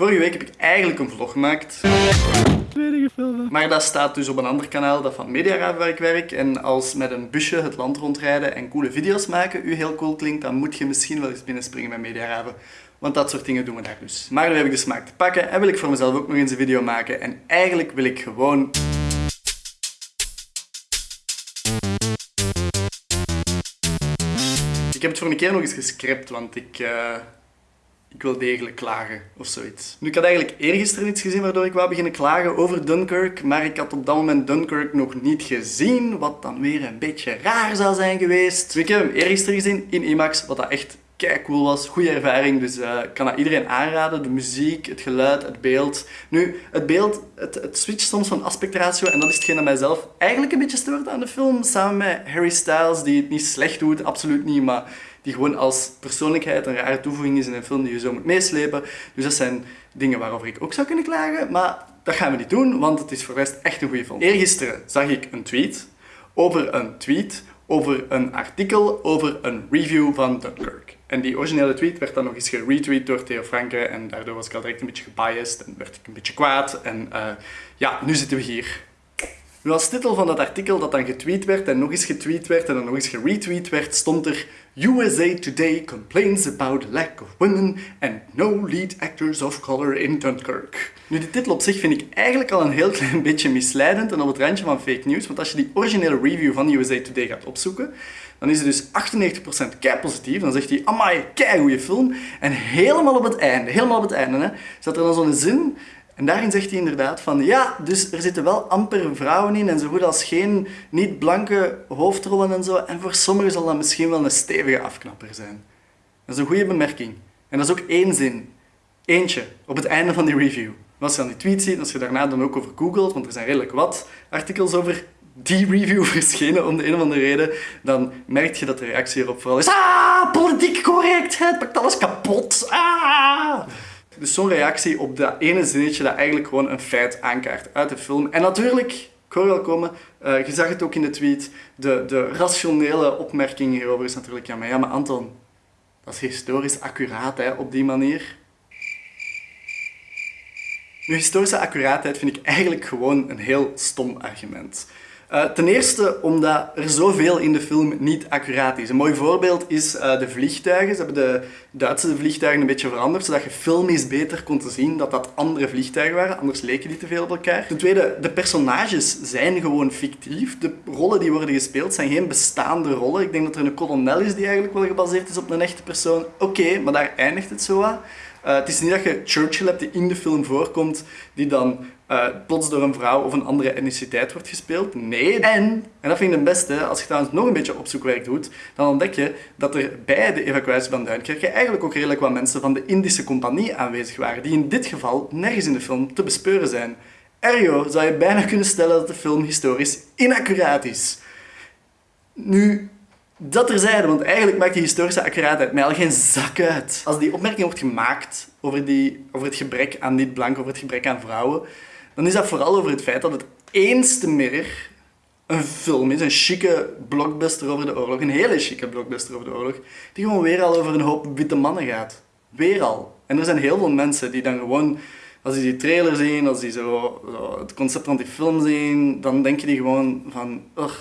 Vorige week heb ik eigenlijk een vlog gemaakt. Maar dat staat dus op een ander kanaal, dat van Mediaraad waar ik werk. En als met een busje het land rondrijden en coole video's maken u heel cool klinkt, dan moet je misschien wel eens binnenspringen met Mediaraven. Want dat soort dingen doen we daar dus. Maar nu heb ik de smaak te pakken en wil ik voor mezelf ook nog eens een video maken. En eigenlijk wil ik gewoon... Ik heb het voor een keer nog eens gescript, want ik... eh, ik wil degelijk klagen of zoiets. Nu, ik had eigenlijk eergisteren iets gezien waardoor ik wou beginnen klagen over Dunkirk, maar ik had op dat moment Dunkirk nog niet gezien, wat dan weer een beetje raar zou zijn geweest. Ik heb hem eergisteren gezien in IMAX, wat dat echt kei cool was. Goede ervaring, dus eh, ik kan dat iedereen aanraden. De muziek, het geluid, het beeld. Nu, het beeld, het, switcht soms van aspectratio en dat is hetgeen dat mijzelf eigenlijk een beetje stoort aan de film. Samen met Harry Styles, die het niet slecht doet, absoluut niet, maar die gewoon als persoonlijkheid een rare toevoeging is in een film die je zo moet meeslepen. Dus dat zijn dingen waarover ik ook zou kunnen klagen, maar dat gaan we niet doen, want het is voor de rest echt een goede film. Eergisteren zag ik een tweet over een tweet over een artikel over een review van Dunkirk. En die originele tweet werd dan nog eens geretweet door Theo Franke en daardoor was ik al direct een beetje gebiased en werd ik een beetje kwaad. En uh, ja, nu zitten we hier. Nu als titel van dat artikel dat dan getweet werd en nog eens getweet werd en dan nog eens geretweet werd, stond er USA Today complains about lack of women and no lead actors of color in Dunkirk. Nu, die titel op zich vind ik eigenlijk al een heel klein beetje misleidend en op het randje van fake news, want als je die originele review van USA Today gaat opzoeken, dan is het dus 98% kei positief. Dan zegt hij, amai, kei goede film. En helemaal op het einde, helemaal op het einde, hè, staat er dan zo'n zin en daarin zegt hij inderdaad van ja, dus er zitten wel amper vrouwen in en zo goed als geen niet-blanke hoofdrollen en zo. En voor sommigen zal dat misschien wel een stevige afknapper zijn. Dat is een goede bemerking. En dat is ook één zin. Eentje, op het einde van die review. Als je dan die tweet ziet, als je daarna dan ook over googelt, want er zijn redelijk wat artikels over die review verschenen om de een of andere reden, dan merk je dat de reactie erop vooral is Ah, politiek correctheid pakt alles kapot. Ah! Dus zo'n reactie op dat ene zinnetje dat eigenlijk gewoon een feit aankaart uit de film. En natuurlijk, ik hoor wel komen, uh, je zag het ook in de tweet, de, de rationele opmerking hierover is natuurlijk, ja maar, ja, maar Anton, dat is historisch accuraat hè, op die manier. Nu, historische accuraatheid vind ik eigenlijk gewoon een heel stom argument. Uh, ten eerste omdat er zoveel in de film niet accuraat is. Een mooi voorbeeld is uh, de vliegtuigen. Ze hebben de Duitse vliegtuigen een beetje veranderd, zodat je filmisch beter kon zien dat dat andere vliegtuigen waren, anders leken die te veel op elkaar. Ten tweede, de personages zijn gewoon fictief. De rollen die worden gespeeld zijn geen bestaande rollen. Ik denk dat er een kolonel is die eigenlijk wel gebaseerd is op een echte persoon. Oké, maar daar eindigt het zo aan. Uh, het is niet dat je Churchill hebt die in de film voorkomt, die dan uh, plots door een vrouw of een andere etniciteit wordt gespeeld. Nee. En, en dat vind ik het beste, als je trouwens nog een beetje opzoekwerk doet, dan ontdek je dat er bij de evacuatie van Duinkerke eigenlijk ook redelijk wat mensen van de Indische compagnie aanwezig waren, die in dit geval nergens in de film te bespeuren zijn. Ergo zou je bijna kunnen stellen dat de film historisch inaccuraat is. Nu, dat terzijde, want eigenlijk maakt die historische accuraatheid mij al geen zak uit. Als die opmerking wordt gemaakt over, die, over het gebrek aan niet-blank, over het gebrek aan vrouwen, dan is dat vooral over het feit dat het eens te meer een film is, een chique blockbuster over de oorlog, een hele chique blockbuster over de oorlog, die gewoon weer al over een hoop witte mannen gaat. Weer al. En er zijn heel veel mensen die dan gewoon, als die die trailer zien, als die zo, het concept van die film zien, dan denken die gewoon van, ugh,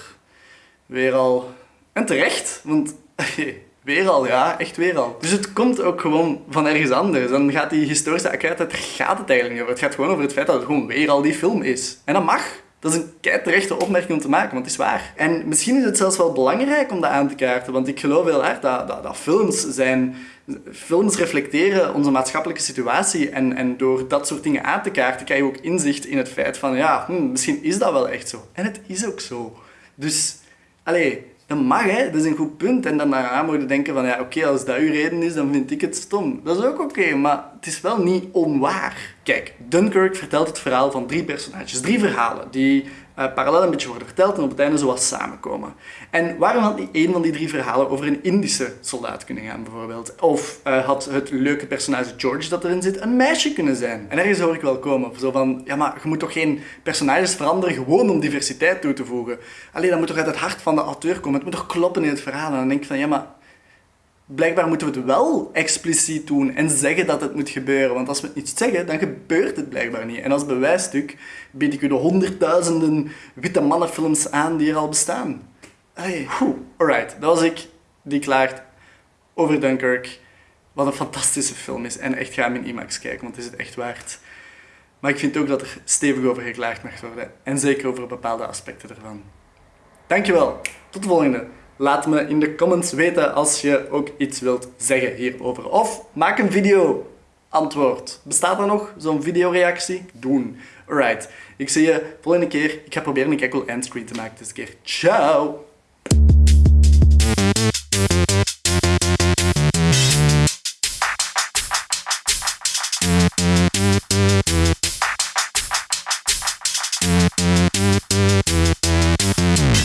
weer al. En terecht, want Weer al, ja, echt weer al. Dus het komt ook gewoon van ergens anders. Dan gaat die historische accuraatheid, daar gaat het eigenlijk niet over. Het gaat gewoon over het feit dat het gewoon weer al die film is. En dat mag. Dat is een terechte opmerking om te maken, want het is waar. En misschien is het zelfs wel belangrijk om dat aan te kaarten, want ik geloof heel hard dat, dat, dat films zijn... Films reflecteren onze maatschappelijke situatie en, en door dat soort dingen aan te kaarten krijg je ook inzicht in het feit van ja, hm, misschien is dat wel echt zo. En het is ook zo. Dus, allee, dat mag, hè. dat is een goed punt. En dan daarna je denken van, ja, oké, als dat uw reden is, dan vind ik het stom. Dat is ook oké, maar het is wel niet onwaar. Kijk, Dunkirk vertelt het verhaal van drie personages. Drie verhalen die uh, parallel een beetje worden verteld en op het einde zoals samenkomen. En waarom had niet één van die drie verhalen over een Indische soldaat kunnen gaan, bijvoorbeeld? Of uh, had het leuke personage George dat erin zit een meisje kunnen zijn? En ergens hoor ik wel komen, zo van, ja maar je moet toch geen personages veranderen gewoon om diversiteit toe te voegen? Alleen dat moet toch uit het hart van de auteur komen, het moet toch kloppen in het verhaal? En dan denk ik van, ja maar blijkbaar moeten we het wel expliciet doen en zeggen dat het moet gebeuren. Want als we het niet zeggen, dan gebeurt het blijkbaar niet. En als bewijsstuk bied ik u de honderdduizenden witte mannenfilms aan die er al bestaan. Hey. Alright, dat was ik. Die klaart over Dunkirk. Wat een fantastische film is. En echt ga hem in IMAX kijken, want het is het echt waard. Maar ik vind ook dat er stevig over geklaagd mag worden. En zeker over bepaalde aspecten ervan. Dankjewel. Tot de volgende. Laat me in de comments weten als je ook iets wilt zeggen hierover. Of maak een video. Antwoord. Bestaat er nog zo'n videoreactie? Doen. Alright. Ik zie je volgende keer. Ik ga proberen een cool endscreen te maken deze keer. Ciao!